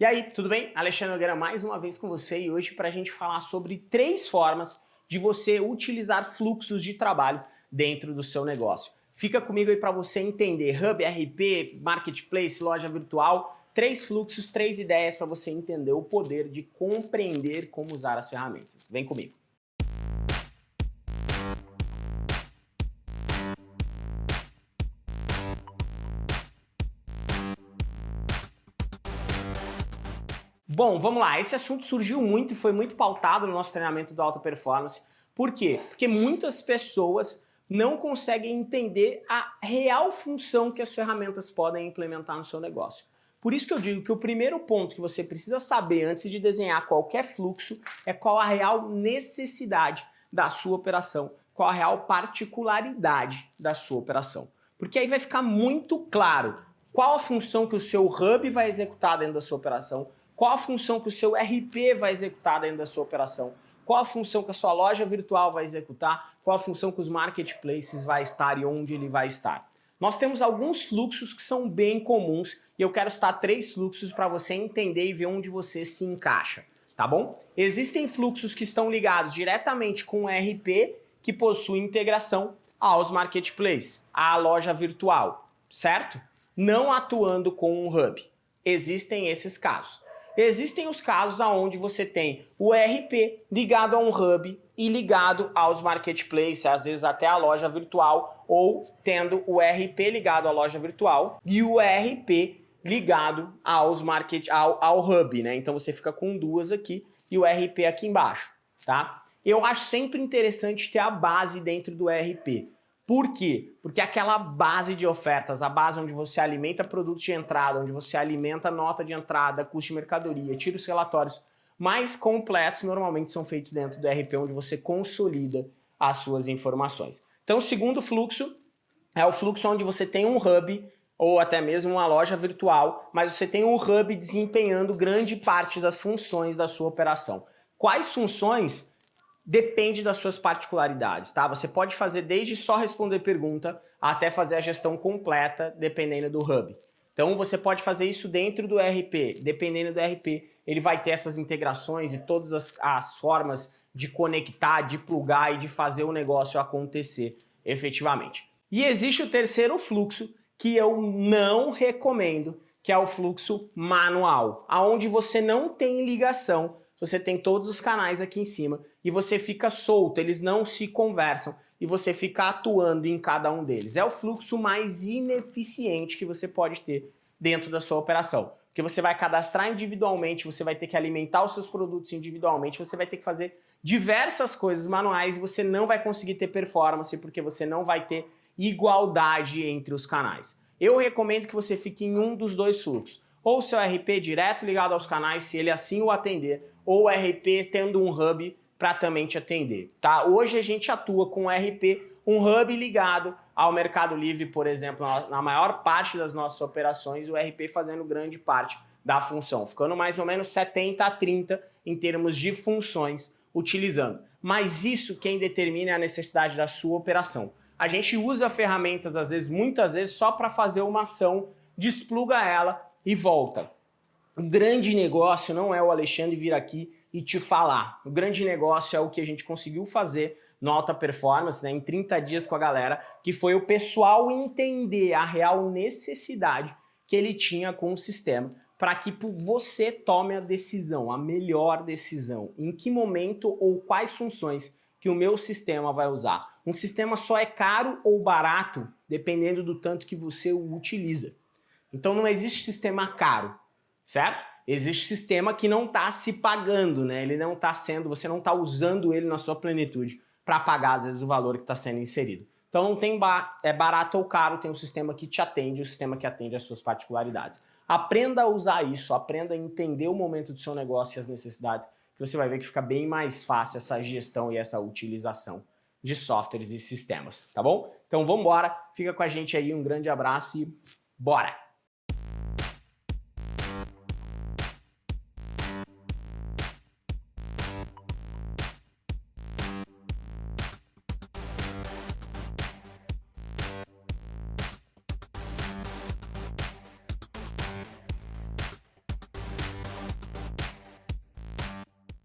E aí, tudo bem? Alexandre Nogueira mais uma vez com você e hoje para a gente falar sobre três formas de você utilizar fluxos de trabalho dentro do seu negócio. Fica comigo aí para você entender Hub, RP, Marketplace, loja virtual, três fluxos, três ideias para você entender o poder de compreender como usar as ferramentas. Vem comigo. Bom, vamos lá. Esse assunto surgiu muito e foi muito pautado no nosso treinamento do Alta Performance. Por quê? Porque muitas pessoas não conseguem entender a real função que as ferramentas podem implementar no seu negócio. Por isso que eu digo que o primeiro ponto que você precisa saber antes de desenhar qualquer fluxo é qual a real necessidade da sua operação, qual a real particularidade da sua operação. Porque aí vai ficar muito claro qual a função que o seu hub vai executar dentro da sua operação, qual a função que o seu RP vai executar dentro da sua operação? Qual a função que a sua loja virtual vai executar? Qual a função que os marketplaces vai estar e onde ele vai estar? Nós temos alguns fluxos que são bem comuns e eu quero citar três fluxos para você entender e ver onde você se encaixa, tá bom? Existem fluxos que estão ligados diretamente com o RP que possui integração aos marketplaces, à loja virtual, certo? Não atuando com um hub. Existem esses casos. Existem os casos onde você tem o RP ligado a um hub e ligado aos marketplaces, às vezes até a loja virtual, ou tendo o RP ligado à loja virtual e o RP ligado aos market, ao, ao hub, né? Então você fica com duas aqui e o RP aqui embaixo, tá? Eu acho sempre interessante ter a base dentro do RP. Por quê? Porque aquela base de ofertas, a base onde você alimenta produtos de entrada, onde você alimenta nota de entrada, custo de mercadoria, tira os relatórios mais completos, normalmente são feitos dentro do RP, onde você consolida as suas informações. Então o segundo fluxo é o fluxo onde você tem um hub ou até mesmo uma loja virtual, mas você tem um hub desempenhando grande parte das funções da sua operação. Quais funções? Depende das suas particularidades, tá? Você pode fazer desde só responder pergunta até fazer a gestão completa, dependendo do hub. Então você pode fazer isso dentro do RP, dependendo do RP, ele vai ter essas integrações e todas as, as formas de conectar, de plugar e de fazer o negócio acontecer efetivamente. E existe o terceiro fluxo que eu não recomendo, que é o fluxo manual, aonde você não tem ligação você tem todos os canais aqui em cima e você fica solto, eles não se conversam e você fica atuando em cada um deles. É o fluxo mais ineficiente que você pode ter dentro da sua operação. Porque você vai cadastrar individualmente, você vai ter que alimentar os seus produtos individualmente, você vai ter que fazer diversas coisas manuais e você não vai conseguir ter performance porque você não vai ter igualdade entre os canais. Eu recomendo que você fique em um dos dois fluxos ou seu RP direto ligado aos canais, se ele assim o atender, ou RP tendo um hub para também te atender, tá? Hoje a gente atua com RP, um hub ligado ao Mercado Livre, por exemplo, na maior parte das nossas operações, o RP fazendo grande parte da função, ficando mais ou menos 70 a 30 em termos de funções utilizando. Mas isso quem determina é a necessidade da sua operação. A gente usa ferramentas, às vezes, muitas vezes, só para fazer uma ação, despluga ela e volta. O grande negócio não é o Alexandre vir aqui e te falar. O grande negócio é o que a gente conseguiu fazer no Alta Performance, né, em 30 dias com a galera, que foi o pessoal entender a real necessidade que ele tinha com o sistema para que você tome a decisão, a melhor decisão, em que momento ou quais funções que o meu sistema vai usar. Um sistema só é caro ou barato dependendo do tanto que você o utiliza. Então não existe sistema caro, certo? Existe sistema que não está se pagando, né? Ele não está sendo, você não está usando ele na sua plenitude para pagar às vezes o valor que está sendo inserido. Então não tem é barato ou caro, tem um sistema que te atende, um sistema que atende às suas particularidades. Aprenda a usar isso, aprenda a entender o momento do seu negócio e as necessidades, que você vai ver que fica bem mais fácil essa gestão e essa utilização de softwares e sistemas, tá bom? Então vamos embora, fica com a gente aí, um grande abraço e bora!